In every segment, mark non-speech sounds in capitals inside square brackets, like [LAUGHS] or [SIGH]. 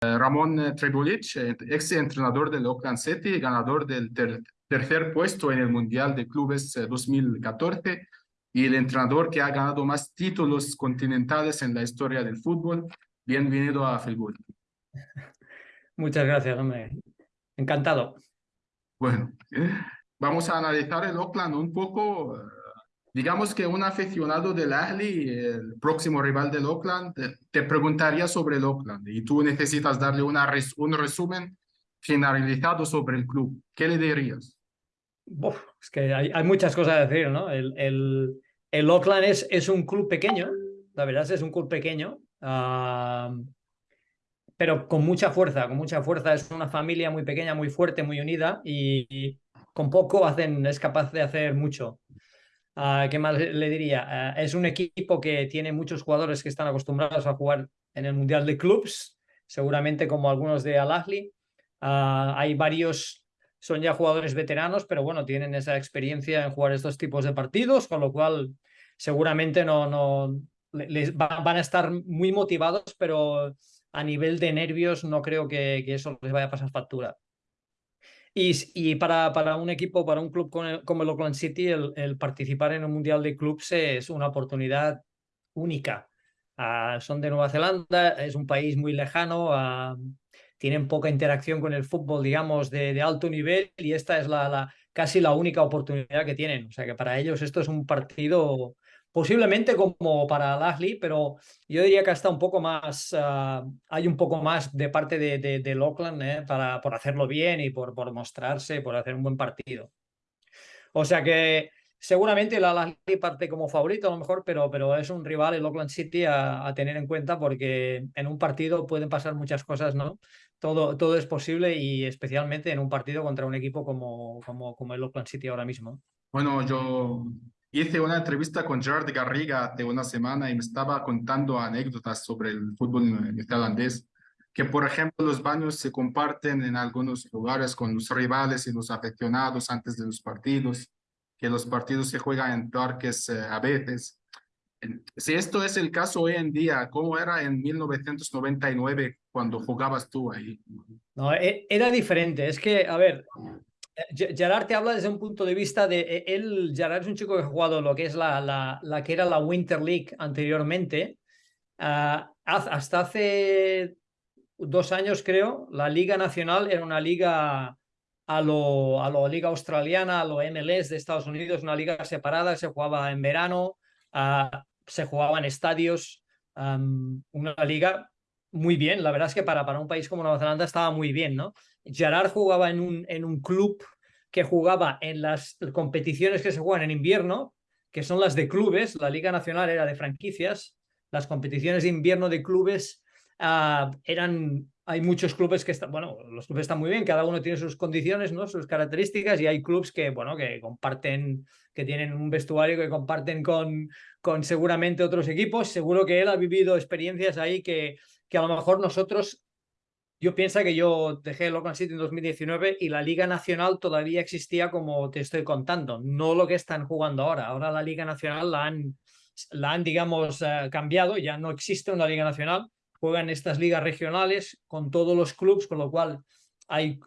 Ramón Trebulich, ex entrenador del Oakland City, ganador del tercer puesto en el Mundial de Clubes 2014 y el entrenador que ha ganado más títulos continentales en la historia del fútbol. Bienvenido a Felgul. [LAUGHS] Muchas gracias, hombre. Encantado. Bueno, vamos a analizar el Oakland un poco. Digamos que un aficionado del Ahly, el próximo rival del Oakland, te preguntaría sobre el Oakland y tú necesitas darle una un resumen generalizado sobre el club. ¿Qué le dirías? es que hay, hay, muchas cosas a decir, ¿no? El, el, el Oakland es, es, un club pequeño, la verdad es un club pequeño, uh, pero con mucha fuerza, con mucha fuerza. Es una familia muy pequeña, muy fuerte, muy unida y, y con poco hacen, es capaz de hacer mucho. Uh, ¿Qué más le diría? Uh, es un equipo que tiene muchos jugadores que están acostumbrados a jugar en el Mundial de Clubs, seguramente como algunos de Al-Ahli. hay varios son ya jugadores veteranos, pero bueno, tienen esa experiencia en jugar estos tipos de partidos, con lo cual seguramente no, no les van a estar muy motivados, pero a nivel de nervios no creo que eso les vaya a pasar factura. Y, y para, para, un equipo, para un club como el, como el Oakland City, el, participar en el Mundial de Clubs es una oportunidad única. Uh, son de Nueva Zelanda, es un país muy lejano, uh, tienen poca interacción con el fútbol, digamos, de, de alto nivel y esta es la, la, casi la única oportunidad que tienen. O sea que para ellos esto es un partido posiblemente como para Lashley, pero yo diría que hasta un poco más, uh, hay un poco más de parte de, de, de eh, para, por hacerlo bien y por, por mostrarse, por hacer un buen partido. O sea que seguramente la Lashley parte como favorito a lo mejor, pero, pero es un rival, el Auckland City, a, a, tener en cuenta porque en un partido pueden pasar muchas cosas, ¿no? todo, todo es posible y especialmente en un partido contra un equipo como, como, como el Oakland City ahora mismo. Bueno, yo hice una entrevista con Gerard Garriga hace una semana y me estaba contando anécdotas sobre el fútbol neerlandés, que por ejemplo los baños se comparten en algunos lugares con los rivales y los aficionados antes de los partidos, que los partidos se juegan en parques eh, a veces si esto es el caso hoy en día, ¿cómo era en 1999 cuando jugabas tú ahí? No, e, era diferente. Es que, a ver, Gerard te habla desde un punto de vista de e, él, Gerard es un chico que ha jugado lo que es la, la, la que era la Winter League anteriormente. Uh, hasta hace dos años, creo, la Liga Nacional era una liga a lo, a lo Liga Australiana, a lo MLS de Estados Unidos, una liga separada, se jugaba en verano, uh, se jugaba en estadios, um, una liga muy bien. La verdad es que para, para un país como Nueva Zelanda estaba muy bien, ¿no? Gerard jugaba en un, en un club que jugaba en las competiciones que se juegan en invierno, que son las de clubes, la Liga Nacional era de franquicias, las competiciones de invierno de clubes uh, eran hay muchos clubes que están, bueno, los clubes están muy bien, cada uno tiene sus condiciones, ¿no? sus características y hay clubes que, bueno, que comparten, que tienen un vestuario que comparten con, con seguramente otros equipos. Seguro que él ha vivido experiencias ahí que, que a lo mejor nosotros, yo pienso que yo dejé el Oakland City en 2019 y la Liga Nacional todavía existía como te estoy contando, no lo que están jugando ahora. Ahora la Liga Nacional la han, la han digamos, uh, cambiado, ya no existe una Liga Nacional juegan estas ligas regionales con todos los clubes, con lo cual hay,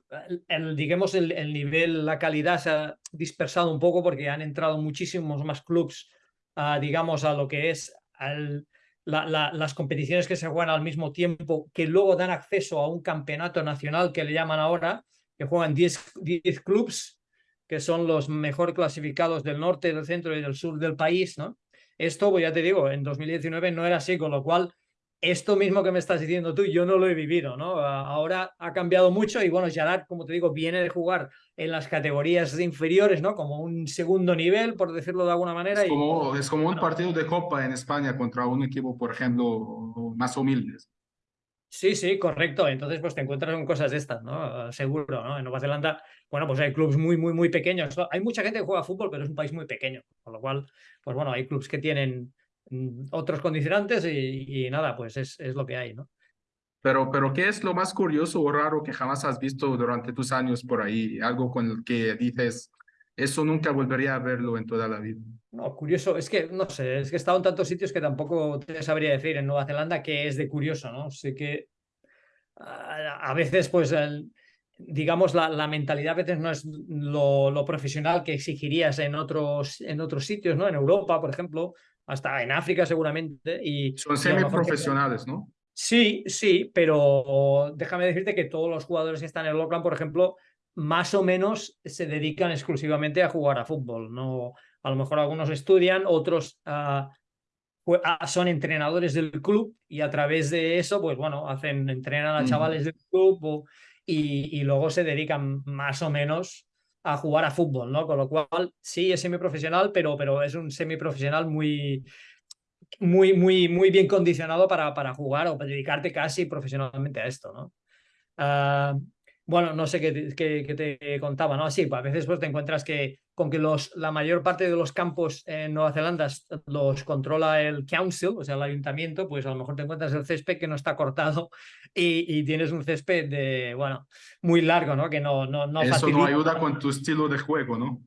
digamos, el, el, nivel, la calidad se ha dispersado un poco porque han entrado muchísimos más clubes, uh, digamos, a lo que es al, la, la, las competiciones que se juegan al mismo tiempo, que luego dan acceso a un campeonato nacional que le llaman ahora, que juegan 10, 10 clubes, que son los mejor clasificados del norte, del centro y del sur del país, ¿no? Esto, pues ya te digo, en 2019 no era así, con lo cual esto mismo que me estás diciendo tú, yo no lo he vivido, ¿no? Ahora ha cambiado mucho y bueno, Gerard, como te digo, viene de jugar en las categorías inferiores, ¿no? Como un segundo nivel, por decirlo de alguna manera. Es como, y, es como un partido de Copa en España contra un equipo, por ejemplo, más humilde. Sí, sí, correcto. Entonces, pues te encuentras con cosas de estas, ¿no? Seguro, ¿no? En Nueva Zelanda, bueno, pues hay clubes muy, muy, muy pequeños. Hay mucha gente que juega fútbol, pero es un país muy pequeño. Con lo cual, pues bueno, hay clubes que tienen otros condicionantes y, y nada, pues es, es, lo que hay, ¿no? Pero, pero, ¿qué es lo más curioso o raro que jamás has visto durante tus años por ahí? Algo con el que dices, eso nunca volvería a verlo en toda la vida. No, curioso, es que, no sé, es que he estado en tantos sitios que tampoco te sabría decir en Nueva Zelanda qué es de curioso, ¿no? Sé que a veces pues digamos, la, la, mentalidad a veces no es lo, lo, profesional que exigirías en otros, en otros sitios, ¿no? En Europa, por ejemplo, hasta en África seguramente. Y, Son semiprofesionales, ¿no? Sí, sí, pero déjame decirte que todos los jugadores que están en el Oakland, por ejemplo, más o menos se dedican exclusivamente a jugar a fútbol. No, a lo mejor algunos estudian, otros uh, son entrenadores del club y a través de eso, pues bueno, hacen, entrenan a chavales del club o, y, y, luego se dedican más o menos a jugar a fútbol, ¿no? Con lo cual, sí, es semiprofesional, pero, pero es un semiprofesional muy, muy, muy, muy bien condicionado para, para jugar o para dedicarte casi profesionalmente a esto, ¿no? Uh, bueno, no sé qué, qué, qué, te contaba, ¿no? Sí, pues a veces pues te encuentras que con que los, la mayor parte de los campos en Nueva Zelanda los controla el council, o sea, el ayuntamiento, pues a lo mejor te encuentras el césped que no está cortado [LAUGHS] y, y tienes un césped de, bueno, muy largo, ¿no? Que no, no, no Eso no ayuda con tu estilo de juego, ¿no?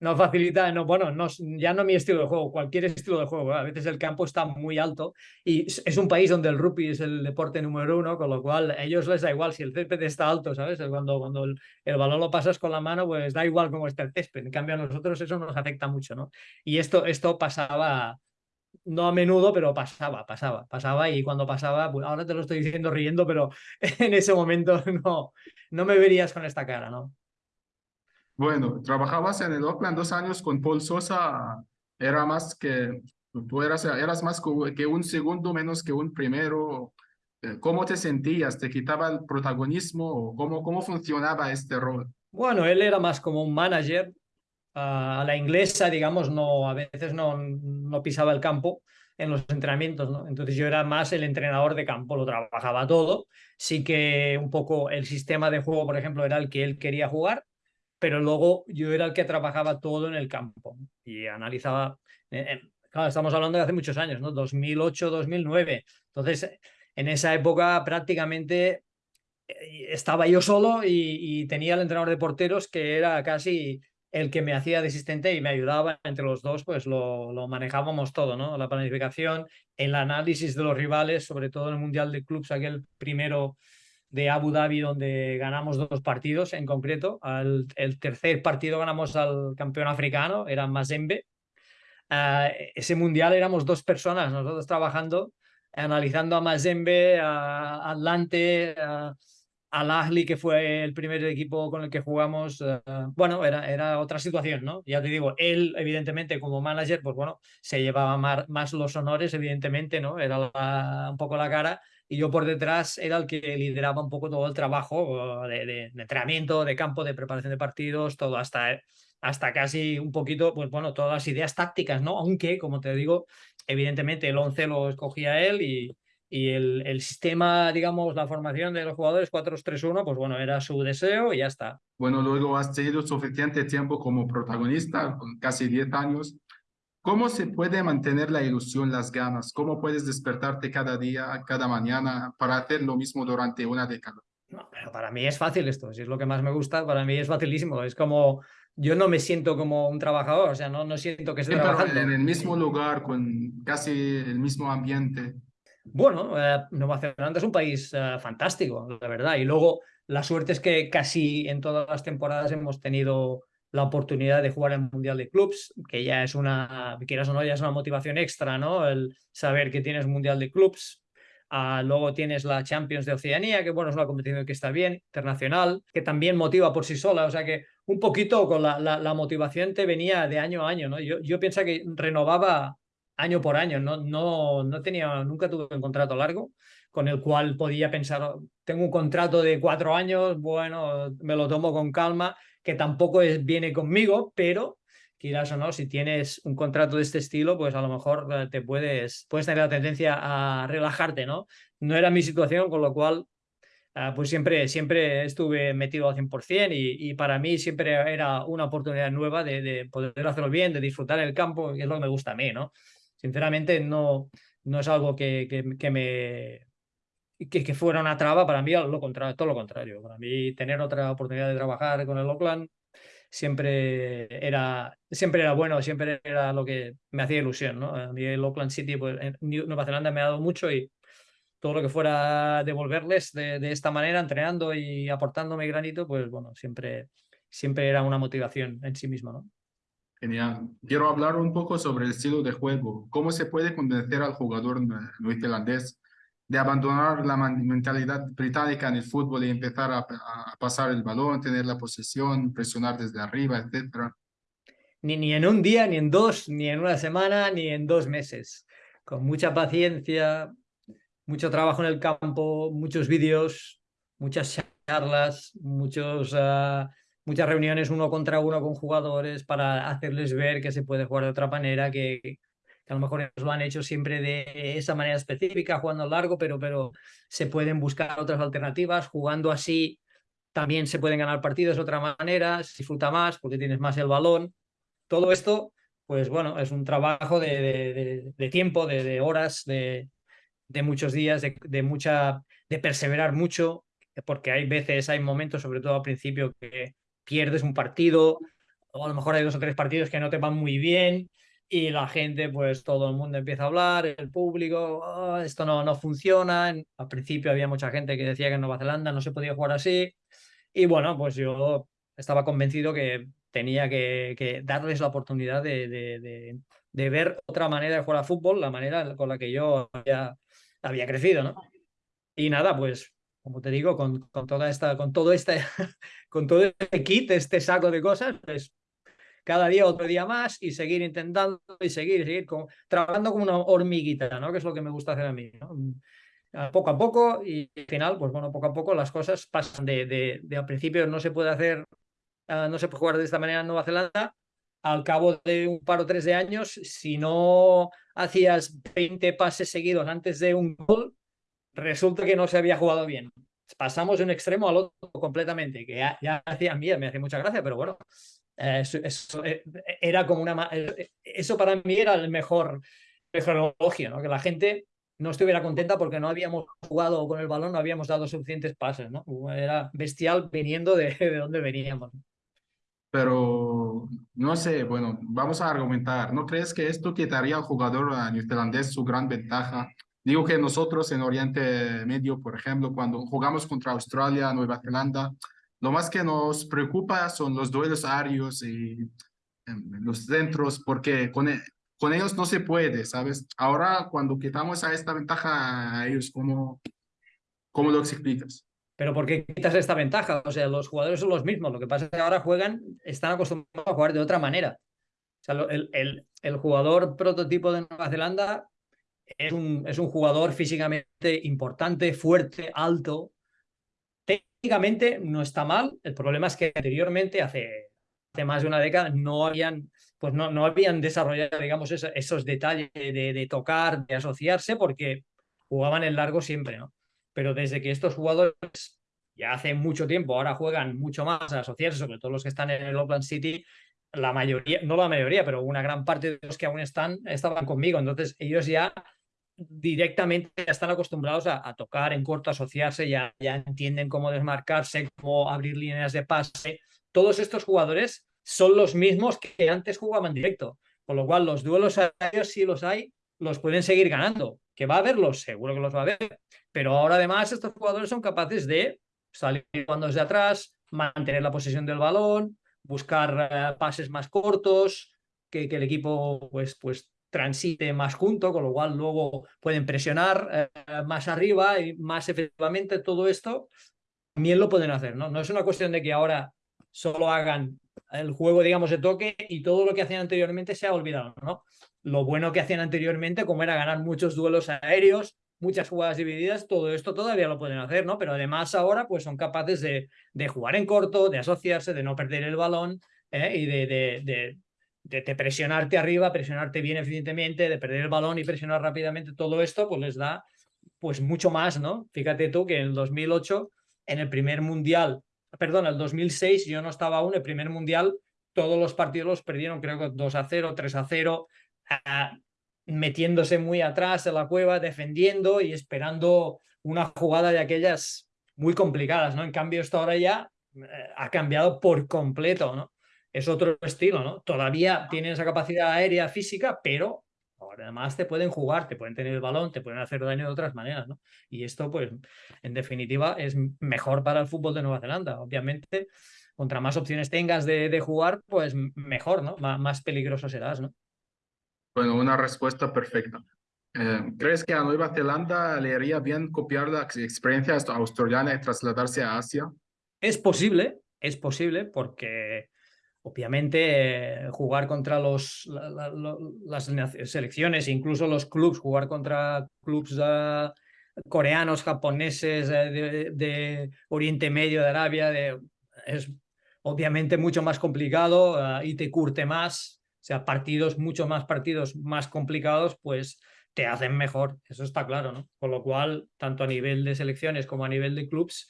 No facilita, no, bueno, no, ya no mi estilo de juego, cualquier estilo de juego. A veces el campo está muy alto y es un país donde el rugby es el deporte número uno, con lo cual a ellos les da igual si el césped está alto, ¿sabes? Cuando, cuando el, el balón lo pasas con la mano, pues da igual cómo está el césped. En cambio a nosotros eso nos afecta mucho, ¿no? Y esto, esto pasaba, no a menudo, pero pasaba, pasaba, pasaba y cuando pasaba, pues ahora te lo estoy diciendo riendo, pero [LAUGHS] en ese momento no, no me verías con esta cara, ¿no? Bueno, trabajabas en el Oakland dos años con Paul Sosa, era más que, tú eras, eras más que un segundo menos que un primero. Eh, ¿Cómo te sentías? ¿Te quitaba el protagonismo? ¿Cómo, cómo funcionaba este rol? Bueno, él era más como un manager. a la inglesa, digamos, no, a veces no, no pisaba el campo en los entrenamientos, ¿no? Entonces yo era más el entrenador de campo, lo trabajaba todo. Sí que un poco el sistema de juego, por ejemplo, era el que él quería jugar pero luego yo era el que trabajaba todo en el campo y analizaba, eh, eh, claro, estamos hablando de hace muchos años, ¿no? 2008, 2009. Entonces, en esa época prácticamente eh, estaba yo solo y, tenía el entrenador de porteros que era casi el que me hacía de asistente y me ayudaba entre los dos, pues lo, manejábamos todo, ¿no? La planificación, el análisis de los rivales, sobre todo en el Mundial de Clubs, aquel primero de Abu Dhabi donde ganamos dos partidos en concreto. el tercer partido ganamos al campeón africano, era Mazembe. Uh, ese mundial éramos dos personas, nosotros trabajando, analizando a Mazembe, a Atlante, al Ahli, que fue el primer equipo con el que jugamos. Uh, bueno, era, era otra situación, ¿no? Ya te digo, él, evidentemente, como manager, pues bueno, se llevaba más, los honores, evidentemente, ¿no? Era un poco la cara y yo por detrás era el que lideraba un poco todo el trabajo de entrenamiento, de campo, de preparación de partidos, todo hasta, hasta casi un poquito, pues bueno, todas las ideas tácticas, ¿no? Aunque, como te digo, evidentemente el 11 lo escogía él y, y el, el, sistema, digamos, la formación de los jugadores 4-3-1, pues bueno, era su deseo y ya está. Bueno, luego has tenido suficiente tiempo como protagonista, con casi 10 años. ¿Cómo se puede mantener la ilusión, las ganas? ¿Cómo puedes despertarte cada día, cada mañana para hacer lo mismo durante una década? No, pero para mí es fácil esto, si es lo que más me gusta, para mí es facilísimo. Es como, yo no me siento como un trabajador, o sea, no, no siento que estoy sí, trabajando. En el mismo lugar, con casi el mismo ambiente. Bueno, eh, Nueva Zelanda es un país eh, fantástico, la verdad. Y luego la suerte es que casi en todas las temporadas hemos tenido la oportunidad de jugar el Mundial de Clubs, que ya es una, quieras o no, ya es una motivación extra, ¿no? El saber que tienes Mundial de Clubs. Uh, luego tienes la Champions de Oceanía, que bueno, es una competición que está bien, internacional, que también motiva por sí sola. O sea que un poquito con la, la, la motivación te venía de año a año, ¿no? Yo pienso que renovaba año por año, no, no, no tenía, nunca tuve un contrato largo con el cual podía pensar, tengo un contrato de cuatro años, bueno, me lo tomo con calma que tampoco es, viene conmigo, pero quieras o no, si tienes un contrato de este estilo, pues a lo mejor eh, te puedes, puedes tener la tendencia a relajarte, ¿no? No era mi situación, con lo cual uh, pues siempre, siempre estuve metido al 100% y, y para mí siempre era una oportunidad nueva de, de, poder hacerlo bien, de disfrutar el campo, que es lo que me gusta a mí, ¿no? Sinceramente no, no es algo que, que, me que, fuera una traba, para mí lo contrario, todo lo contrario. Para mí tener otra oportunidad de trabajar con el Oakland siempre era, siempre era bueno, siempre era lo que me hacía ilusión. ¿no? A mí el Oakland City, pues, en Nueva Zelanda me ha dado mucho y, todo lo que fuera devolverles de, de esta manera, entrenando y aportando mi granito, pues bueno, siempre, siempre era una motivación en sí mismo. Genial. Quiero hablar un poco sobre el estilo de juego. ¿Cómo se puede convencer al jugador neozelandés de abandonar la mentalidad británica en el fútbol y empezar a, a, pasar el balón, tener la posesión, presionar desde arriba, etcétera? Ni, ni en un día, ni en dos, ni en una semana, ni en dos meses. Con mucha paciencia, mucho trabajo en el campo, muchos vídeos, muchas charlas, muchos... Uh, muchas reuniones uno contra uno con jugadores para hacerles ver que se puede jugar de otra manera, que, que a lo mejor lo han hecho siempre de esa manera específica, jugando largo, pero, pero se pueden buscar otras alternativas, jugando así también se pueden ganar partidos de otra manera, se disfruta más porque tienes más el balón. Todo esto, pues bueno, es un trabajo de, de, tiempo, de, horas, de, muchos días, de, mucha, de perseverar mucho, porque hay veces, hay momentos, sobre todo al principio, que pierdes un partido, o a lo mejor hay dos o tres partidos que no te van muy bien y la gente, pues todo el mundo empieza a hablar, el público, oh, esto no, no funciona. Al principio había mucha gente que decía que en Nueva Zelanda no se podía jugar así. Y bueno, pues yo estaba convencido que tenía que, darles la oportunidad de, ver otra manera de jugar a fútbol, la manera con la que yo había, había crecido, ¿no? Y nada, pues como te digo, con, con, toda esta, con todo este, [LAUGHS] con todo este kit, este saco de cosas, pues cada día otro día más y seguir intentando y seguir, seguir como, trabajando como una hormiguita, ¿no? Que es lo que me gusta hacer a mí. Poco a poco y al final, pues bueno, poco a poco las cosas pasan de, de, al principio no se puede hacer, uh, no se puede jugar de esta manera en Nueva Zelanda, al cabo de un par o tres de años, si no hacías 20 pases seguidos antes de un gol, resulta que no se había jugado bien. Pasamos de un extremo al otro completamente, que ya, ya hacía mí, me hacía mucha gracia, pero bueno, eh, eso, eso, eh, era como una... Eh, eso para mí era el mejor, mejor elogio, ¿no? que la gente no estuviera contenta porque no habíamos jugado con el balón, no habíamos dado suficientes pases, ¿no? Era bestial viniendo de, de donde veníamos. Pero no sé, bueno, vamos a argumentar. ¿No crees que esto quitaría al jugador neozelandés su gran ventaja Digo que nosotros en Oriente Medio, por ejemplo, cuando jugamos contra Australia, Nueva Zelanda, lo más que nos preocupa son los duelos aéreos y em, los centros, porque con, e, con ellos no se puede, ¿sabes? Ahora, cuando quitamos a esta ventaja a ellos, ¿cómo, cómo lo explicas? Pero ¿por qué quitas esta ventaja? O sea, los jugadores son los mismos. Lo que pasa es que ahora juegan, están acostumbrados a jugar de otra manera. O sea, el, el, el jugador prototipo de Nueva Zelanda es un, es un jugador físicamente importante, fuerte, alto. Técnicamente no está mal. El problema es que anteriormente, hace, hace más de una década, no habían, pues no, no habían desarrollado, digamos, esos, detalles de, de, tocar, de asociarse, porque jugaban en largo siempre, ¿no? Pero desde que estos jugadores ya hace mucho tiempo, ahora juegan mucho más a asociarse, sobre todo los que están en el Oakland City, la mayoría, no la mayoría, pero una gran parte de los que aún están, estaban conmigo. Entonces ellos ya directamente ya están acostumbrados a, tocar en corto, asociarse, ya, ya entienden cómo desmarcarse, cómo abrir líneas de pase. Todos estos jugadores son los mismos que antes jugaban directo, con lo cual los duelos aéreos, si los hay, los pueden seguir ganando. ¿Que va a haberlos? Seguro que los va a haber. Pero ahora además estos jugadores son capaces de salir cuando desde atrás, mantener la posesión del balón, buscar uh, pases más cortos, que, que, el equipo pues, pues transite más junto, con lo cual luego pueden presionar eh, más arriba y más efectivamente todo esto también lo pueden hacer, ¿no? No es una cuestión de que ahora solo hagan el juego, digamos, de toque y todo lo que hacían anteriormente se ha olvidado, ¿no? Lo bueno que hacían anteriormente, como era ganar muchos duelos aéreos, muchas jugadas divididas, todo esto todavía lo pueden hacer, ¿no? Pero además ahora pues son capaces de, de jugar en corto, de asociarse, de no perder el balón ¿eh? y de, de, de, de, presionarte arriba, presionarte bien eficientemente, de perder el balón y presionar rápidamente, todo esto pues les da pues mucho más, ¿no? Fíjate tú que en el 2008, en el primer mundial, perdón, el 2006 yo no estaba aún, el primer mundial, todos los partidos los perdieron creo que 2 a 0, 3 a 0, uh, metiéndose muy atrás en la cueva, defendiendo y esperando una jugada de aquellas muy complicadas, ¿no? En cambio esto ahora ya uh, ha cambiado por completo, ¿no? Es otro estilo, ¿no? Todavía tienen esa capacidad aérea física, pero Además te pueden jugar, te pueden tener el balón, te pueden hacer daño de otras maneras, ¿no? Y esto, pues, en definitiva, es mejor para el fútbol de Nueva Zelanda. Obviamente, contra más opciones tengas de, jugar, pues mejor, ¿no? más peligroso serás, ¿no? Bueno, una respuesta perfecta. Eh, ¿Crees que a Nueva Zelanda le haría bien copiar la experiencia australiana y trasladarse a Asia? Es posible, es posible, porque obviamente eh, jugar contra los, las selecciones, incluso los clubs, jugar contra clubs uh, coreanos, japoneses, eh, de, Oriente Medio, de Arabia, es obviamente mucho más complicado uh, y te curte más, o sea, partidos, mucho más partidos más complicados, pues te hacen mejor, eso está claro, ¿no? Con lo cual, tanto a nivel de selecciones como a nivel de clubs,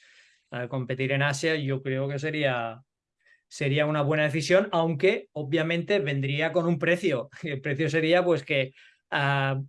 eh, competir en Asia yo creo que sería, sería una buena decisión, aunque obviamente vendría con un precio. [LAUGHS] El precio sería pues que ah,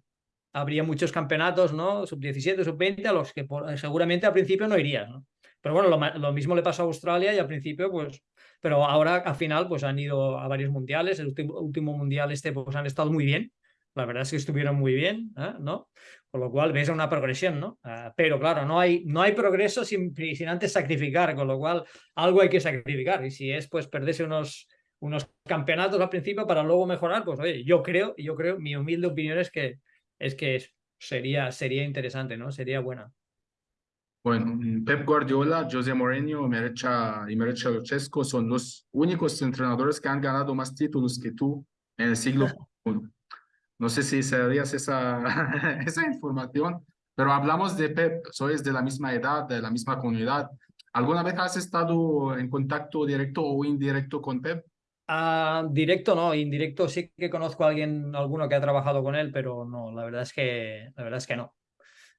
habría muchos campeonatos, ¿no? Sub-17, sub-20, a los que seguramente al principio no irías, ¿no? Pero bueno, lo, lo, mismo le pasó a Australia y al principio pues pero ahora al final pues han ido a varios mundiales, el último, último mundial este pues han estado muy bien, la verdad es que estuvieron muy bien, ¿eh? ¿no? Con lo cual ves una progresión, ¿no? Ah, pero claro, no hay, no hay progreso sin, sin antes sacrificar, con lo cual algo hay que sacrificar y si es pues perderse unos, unos campeonatos al principio para luego mejorar, pues oye, yo creo, yo creo, mi humilde opinión es que, es que sería, sería interesante, ¿no? Sería buena. Bueno, Pep Guardiola, José Mourinho y Mircea Luchescu son los únicos entrenadores que han ganado más títulos que tú en el siglo. [LAUGHS] No sé si sabías esa, [LAUGHS] esa información, pero hablamos de Pep, sois de la misma edad, de la misma comunidad. ¿Alguna vez has estado en contacto directo o indirecto con Pep? Ah, directo no, indirecto sí que conozco a alguien, alguno que ha trabajado con él, pero no, la verdad es que, la verdad es que no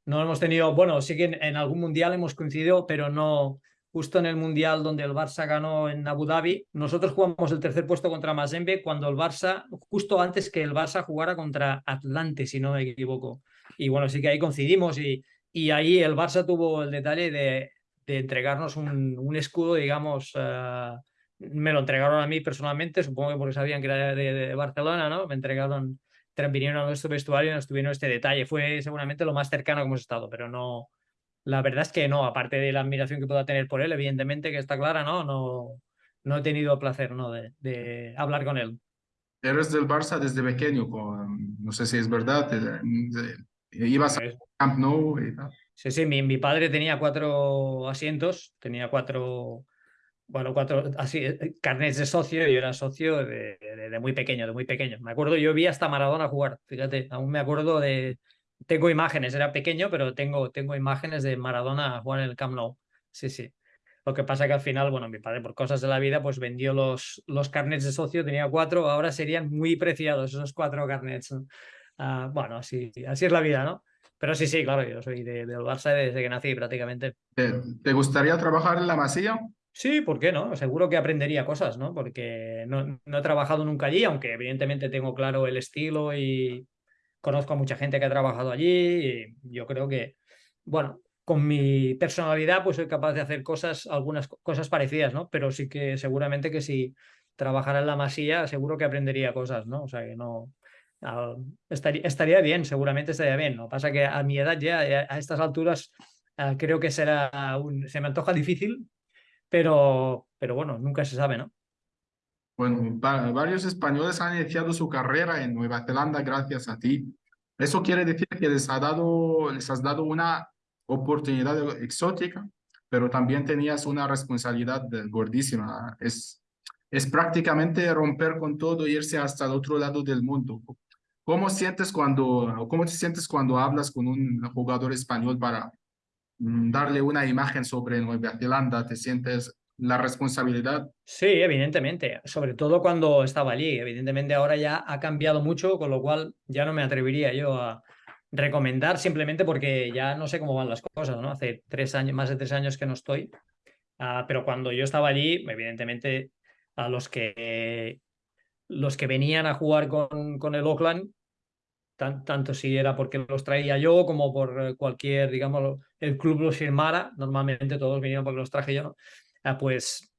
no hemos tenido, bueno, sí que en, algún mundial hemos coincidido, pero no justo en el mundial donde el Barça ganó en Abu Dhabi. Nosotros jugamos el tercer puesto contra Mazembe cuando el Barça, justo antes que el Barça jugara contra Atlante, si no me equivoco. Y bueno, sí que ahí coincidimos y, y ahí el Barça tuvo el detalle de, de entregarnos un, un, escudo, digamos, uh, me lo entregaron a mí personalmente, supongo que porque sabían que era de, de Barcelona, ¿no? Me entregaron vinieron a nuestro vestuario y nos tuvieron este detalle. Fue seguramente lo más cercano que hemos estado, pero no, la verdad es que no, aparte de la admiración que pueda tener por él, evidentemente que está clara, no, no, no he tenido placer ¿no? de, de hablar con él. Eres del Barça desde pequeño, no sé si es verdad, ibas a Camp Nou y tal. Sí, sí, mi, mi padre tenía cuatro asientos, tenía cuatro bueno, cuatro, así, eh, carnets de socio, yo era socio de, de, muy pequeño, de muy pequeño. Me acuerdo, yo vi hasta Maradona jugar, fíjate, aún me acuerdo de, tengo imágenes, era pequeño, pero tengo, tengo imágenes de Maradona jugar en el Camp Nou, sí, sí. Lo que pasa que al final, bueno, mi padre por cosas de la vida, pues vendió los, los carnets de socio, tenía cuatro, ahora serían muy preciados esos cuatro carnets. Uh, bueno, así, así es la vida, ¿no? Pero sí, sí, claro, yo soy de, del Barça desde que nací prácticamente. ¿Te gustaría trabajar en la Masía? Sí, ¿por qué no? Seguro que aprendería cosas, ¿no? Porque no, no, he trabajado nunca allí, aunque evidentemente tengo claro el estilo y conozco a mucha gente que ha trabajado allí. Y yo creo que, bueno, con mi personalidad pues soy capaz de hacer cosas, algunas cosas parecidas, ¿no? Pero sí que seguramente que si trabajara en la masía, seguro que aprendería cosas, ¿no? O sea que no... Estaría, bien, seguramente estaría bien. ¿no? Pasa que a mi edad ya, a estas alturas, ah, creo que será un, se me antoja difícil, pero, pero bueno, nunca se sabe, ¿no? Bueno, varios españoles han iniciado su carrera en Nueva Zelanda gracias a ti. Eso quiere decir que les, ha dado, les has dado una oportunidad exótica, pero también tenías una responsabilidad gordísima. Es, es prácticamente romper con todo e irse hasta el otro lado del mundo. ¿Cómo, sientes cuando, ¿Cómo te sientes cuando hablas con un jugador español para Mm, darle una imagen sobre Nueva Zelanda? ¿Te sientes la responsabilidad? Sí, evidentemente, sobre todo cuando estaba allí. Evidentemente ahora ya ha cambiado mucho, con lo cual ya no me atrevería yo a recomendar simplemente porque ya no sé cómo van las cosas, ¿no? Hace tres años, más de tres años que no estoy, uh, pero cuando yo estaba allí, evidentemente a los que los que venían a jugar con, con el Oakland tanto si era porque los traía yo como por cualquier, digamos, el club los firmara, normalmente todos vinieron porque los traje yo, ah, pues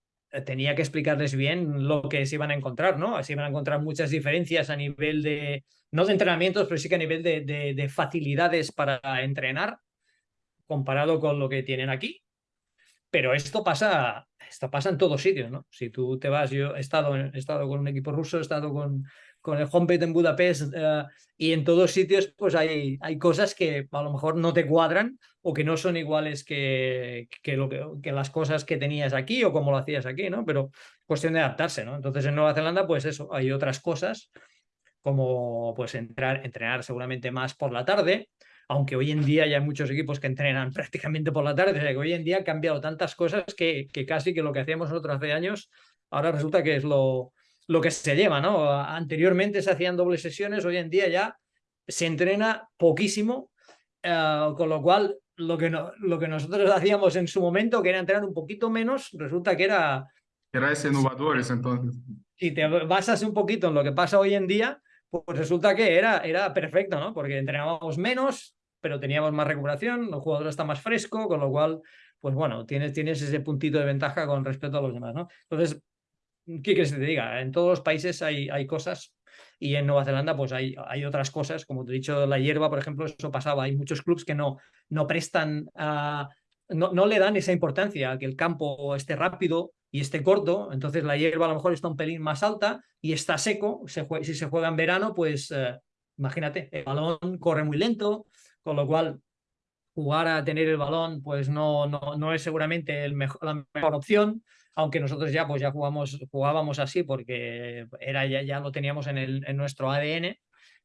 tenía que explicarles bien lo que se iban a encontrar, ¿no? Se iban a encontrar muchas diferencias a nivel de, no de entrenamientos, pero sí que a nivel de, de, facilidades para entrenar comparado con lo que tienen aquí. Pero esto pasa, esto pasa en todos sitios, ¿no? Si tú te vas, yo he estado, he estado con un equipo ruso, he estado con, con el homepage en Budapest eh, y en todos sitios pues hay, hay cosas que a lo mejor no te cuadran o que no son iguales que, que, lo que, que, las cosas que tenías aquí o como lo hacías aquí, ¿no? Pero cuestión de adaptarse, ¿no? Entonces en Nueva Zelanda pues eso, hay otras cosas como pues entrar, entrenar seguramente más por la tarde, aunque hoy en día ya hay muchos equipos que entrenan [LAUGHS] prácticamente por la tarde, o sea que hoy en día ha cambiado tantas cosas que, que casi que lo que hacíamos nosotros hace años ahora resulta que es lo, lo que se lleva, ¿no? Anteriormente se hacían dobles sesiones, hoy en día ya se entrena poquísimo, eh, con lo cual lo que, no, lo que nosotros hacíamos en su momento, que era entrenar un poquito menos, resulta que era... Era ese innovadores entonces. Si te basas un poquito en lo que pasa hoy en día, pues resulta que era, era perfecto, ¿no? Porque entrenábamos menos, pero teníamos más recuperación, los jugadores están más fresco, con lo cual, pues bueno, tienes, tienes ese puntito de ventaja con respecto a los demás, ¿no? Entonces, ¿qué quieres que te diga? En todos los países hay, hay cosas y en Nueva Zelanda pues hay, hay otras cosas, como te he dicho, la hierba, por ejemplo, eso pasaba, hay muchos clubes que no, no prestan, a, no, no le dan esa importancia a que el campo esté rápido y esté corto, entonces la hierba a lo mejor está un pelín más alta y está seco, se si se juega en verano, pues eh, imagínate, el balón corre muy lento, con lo cual jugar a tener el balón pues no, no, no es seguramente el mejor, la mejor opción, aunque nosotros ya pues ya jugamos, jugábamos así porque era, ya, ya lo teníamos en, el, en nuestro ADN,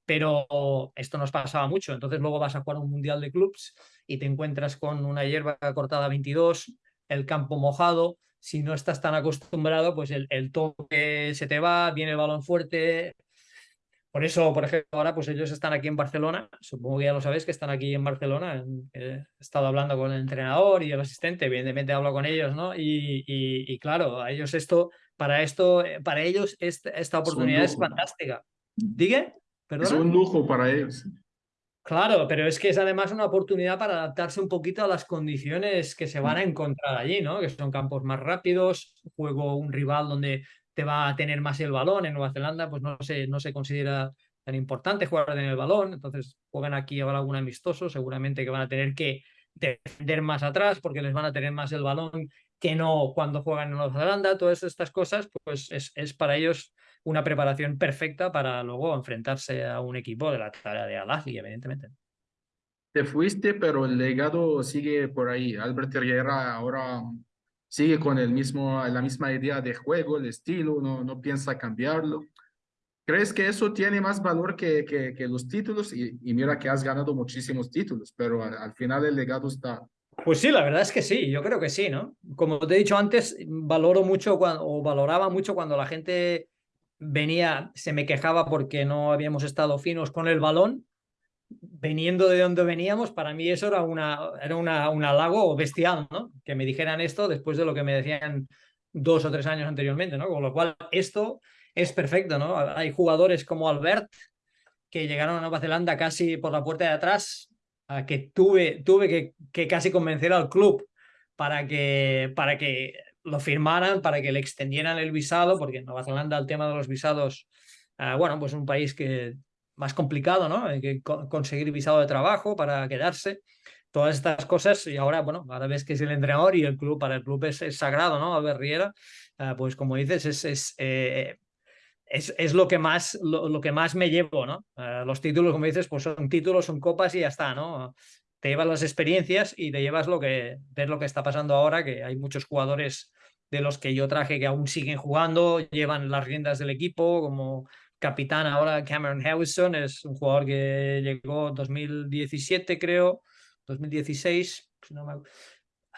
pero esto nos pasaba mucho. Entonces luego vas a jugar un mundial de clubs y te encuentras con una hierba cortada 22, el campo mojado, si no estás tan acostumbrado, pues el, el toque se te va, viene el balón fuerte, por eso, por ejemplo, ahora pues ellos están aquí en Barcelona, supongo que ya lo sabéis que están aquí en Barcelona, he estado hablando con el entrenador y el asistente, evidentemente hablo con ellos, ¿no? Y, y, claro, a ellos esto, para esto, para ellos esta, esta oportunidad es, fantástica. ¿Digue? Es un lujo para ellos. Claro, pero es que es además una oportunidad para adaptarse un poquito a las condiciones que se van a encontrar allí, ¿no? Que son campos más rápidos, juego un rival donde te va a tener más el balón. En Nueva Zelanda, pues no se, no se considera tan importante jugar en el balón, entonces juegan aquí habrá algún amistoso, seguramente que van a tener que defender más atrás porque les van a tener más el balón que no cuando juegan en Nueva Zelanda, todas estas cosas, pues es, es para ellos una preparación perfecta para luego enfrentarse a un equipo de la tarea de al evidentemente. Te fuiste, pero el legado sigue por ahí. Albert Herrera ahora sigue con el mismo, la misma idea de juego, el estilo, no, no piensa cambiarlo. ¿Crees que eso tiene más valor que, que, los títulos? Y, y, mira que has ganado muchísimos títulos, pero al, al, final el legado está. Pues sí, la verdad es que sí, yo creo que sí, ¿no? Como te he dicho antes, valoro mucho cuando, o valoraba mucho cuando la gente venía, se me quejaba porque no habíamos estado finos con el balón veniendo de donde veníamos, para mí eso era, una, era una, un halago bestial, ¿no? Que me dijeran esto después de lo que me decían dos o tres años anteriormente, ¿no? Con lo cual, esto es perfecto, ¿no? Hay jugadores como Albert que llegaron a Nueva Zelanda casi por la puerta de atrás, que tuve, tuve que, que casi convencer al club para que, para que lo firmaran, para que le extendieran el visado, porque en Nueva Zelanda el tema de los visados, uh, bueno, pues un país que más complicado, ¿no? Hay que conseguir visado de trabajo para quedarse, todas estas cosas y ahora, bueno, ahora ves que es el entrenador y el club, para el club es, sagrado, ¿no? Albert Riera, uh, pues como dices, es, es, eh, es, es, lo, que más, lo, lo, que más me llevo, ¿no? Uh, los títulos, como dices, pues son títulos, son copas y ya está, ¿no? Te llevas las experiencias y te llevas lo que, ves lo que está pasando ahora, que hay muchos jugadores de los que yo traje que aún siguen jugando, llevan las riendas del equipo, como capitán ahora Cameron Harrison, es un jugador que llegó 2017 creo, 2016, no me...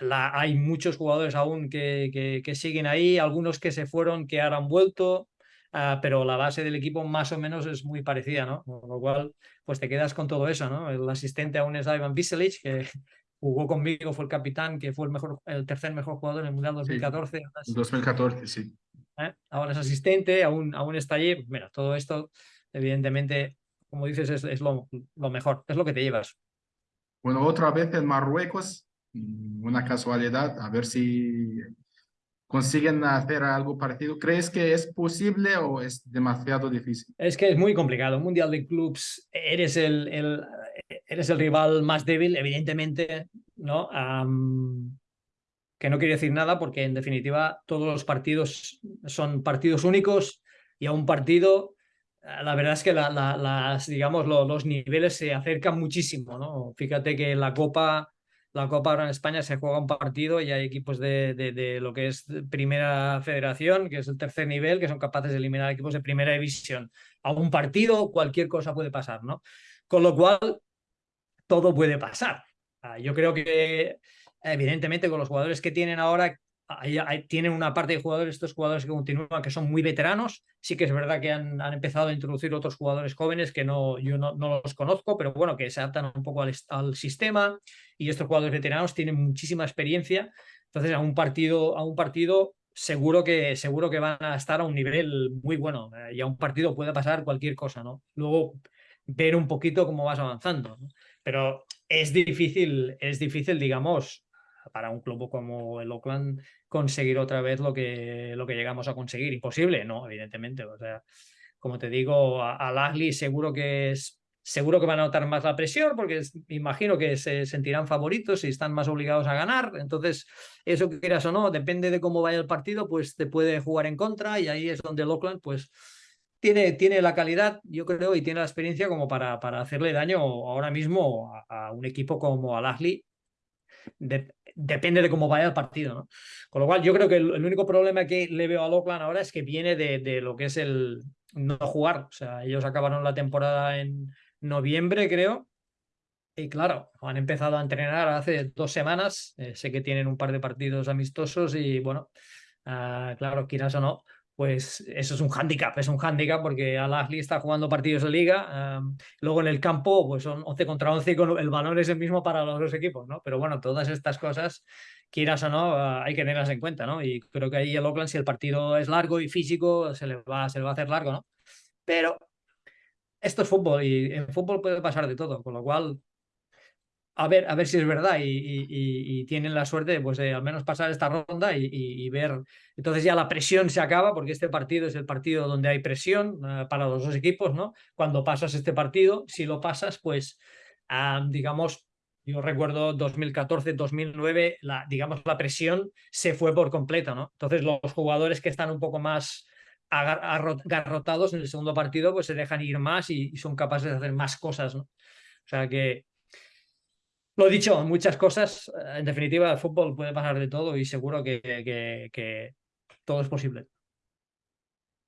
La, hay muchos jugadores aún que, que, que, siguen ahí, algunos que se fueron, que ahora han vuelto, uh, pero la base del equipo más o menos es muy parecida, ¿no? Con lo cual, pues te quedas con todo eso, ¿no? El asistente aún es Ivan Biselic, que [LAUGHS] jugó conmigo, fue el capitán, que fue el, mejor, el tercer mejor jugador en el Mundial 2014. Sí, 2014, sí. ¿Eh? ahora es asistente, aún, aún está allí. Mira, todo esto, evidentemente, como dices, es, es lo, lo, mejor, es lo que te llevas. Bueno, otra vez en Marruecos, mm, una casualidad, a ver si consiguen hacer algo parecido. ¿Crees que es posible o es demasiado difícil? Es que es muy complicado. Un Mundial de Clubs, eres el, el, eres el rival más débil, evidentemente, ¿no? Que no quiere decir nada porque en definitiva todos los partidos son partidos únicos y a un partido eh, la verdad es que la, las, digamos, los niveles se acercan muchísimo, ¿no? Fíjate que la Copa, la Copa ahora en España se juega un partido y hay equipos de, de, lo que es Primera Federación, que es el tercer nivel, que son capaces de eliminar equipos de Primera División. A un partido cualquier cosa puede pasar, ¿no? Con lo cual, todo puede pasar. Ah, yo creo que evidentemente con los jugadores que tienen ahora, tienen una parte de jugadores, estos jugadores que continúan, que son muy veteranos. Sí que es verdad que han, han empezado a introducir otros jugadores jóvenes que no, yo no, no los conozco, pero bueno, que se adaptan un poco al, sistema. Y estos jugadores veteranos tienen muchísima experiencia. Entonces, a un partido, a un partido seguro que, seguro que van a estar a un nivel muy bueno. Eh, y a un partido puede pasar cualquier cosa, ¿no? Luego ver un poquito cómo vas avanzando. Pero es difícil, es difícil, digamos, para un club como el Oakland conseguir otra vez lo que, lo que llegamos a conseguir. Imposible, no, evidentemente. O sea, como te digo, al Agli seguro que es seguro que van a notar más la presión porque imagino que se sentirán favoritos y están más obligados a ganar. Entonces, eso que quieras o no, depende de cómo vaya el partido, pues te puede jugar en contra y ahí es donde el Oakland, pues tiene, tiene la calidad, yo creo, y tiene la experiencia como para, para hacerle daño ahora mismo a, un equipo como al Agli depende de cómo vaya el partido, ¿no? Con lo cual, yo creo que el, único problema que le veo a Oakland ahora es que viene de, lo que es el no jugar. O sea, ellos acabaron la temporada en noviembre, creo. Y claro, han empezado a entrenar hace dos semanas. Eh, sé que tienen un par de partidos amistosos y bueno, uh, claro, quieras o no, pues eso es un hándicap, es un hándicap porque Al-Ahli está jugando partidos de liga, luego en el campo pues son 11 contra 11 y el balón es el mismo para los dos equipos, ¿no? Pero bueno, todas estas cosas, quieras o no, ah, hay que tenerlas en cuenta, ¿no? Y creo que ahí el Oakland, si el partido es largo y físico, se le va, se le va a hacer largo, ¿no? Pero esto es fútbol y en fútbol puede pasar de todo, con lo cual a ver, a ver si es verdad y, tienen la suerte pues, de al menos pasar esta ronda y, ver. Entonces ya la presión se acaba porque este partido es el partido donde hay presión eh, para los dos equipos, ¿no? Cuando pasas este partido, si lo pasas, pues digamos, yo recuerdo 2014, 2009, la, digamos, la presión se fue por completo, ¿no? Entonces los jugadores que están un poco más agarrotados en el segundo partido, pues se dejan ir más y, son capaces de hacer más cosas, ¿no? O sea que lo dicho, muchas cosas. Eh, en definitiva, el fútbol puede pasar de todo y seguro que, que, todo es posible.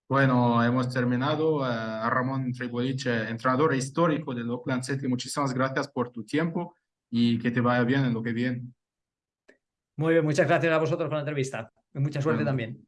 Bueno, hemos terminado. Eh, a Ramón Triboliche, entrenador histórico del Oakland City, muchísimas gracias por tu tiempo y que te vaya bien en lo que viene. Muy bien, muchas gracias a vosotros por la entrevista. mucha suerte también.